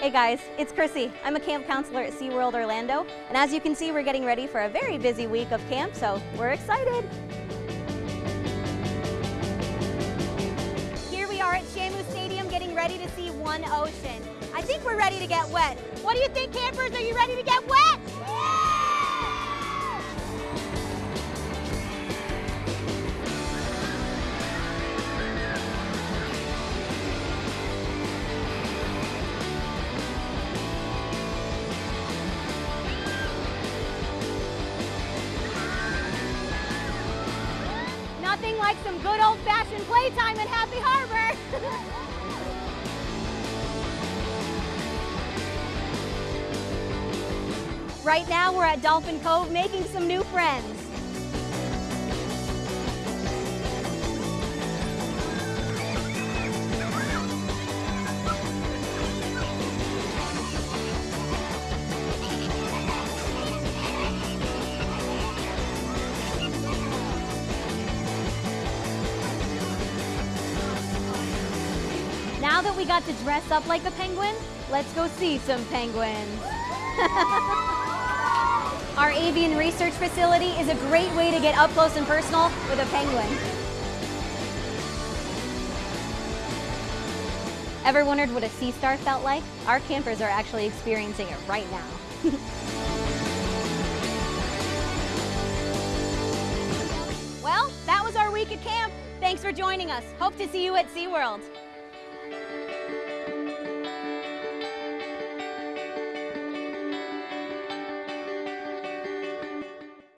Hey guys, it's Chrissy. I'm a camp counselor at SeaWorld Orlando, and as you can see, we're getting ready for a very busy week of camp, so we're excited. Here we are at Shamu Stadium getting ready to see One Ocean. I think we're ready to get wet. What do you think, campers? Are you ready to get wet? Nothing like some good old-fashioned playtime in Happy Harbor. right now we're at Dolphin Cove making some new friends. Now that we got to dress up like a penguin, let's go see some penguins. Our avian research facility is a great way to get up close and personal with a penguin. Ever wondered what a sea star felt like? Our campers are actually experiencing it right now. well, that was our week at camp. Thanks for joining us. Hope to see you at SeaWorld.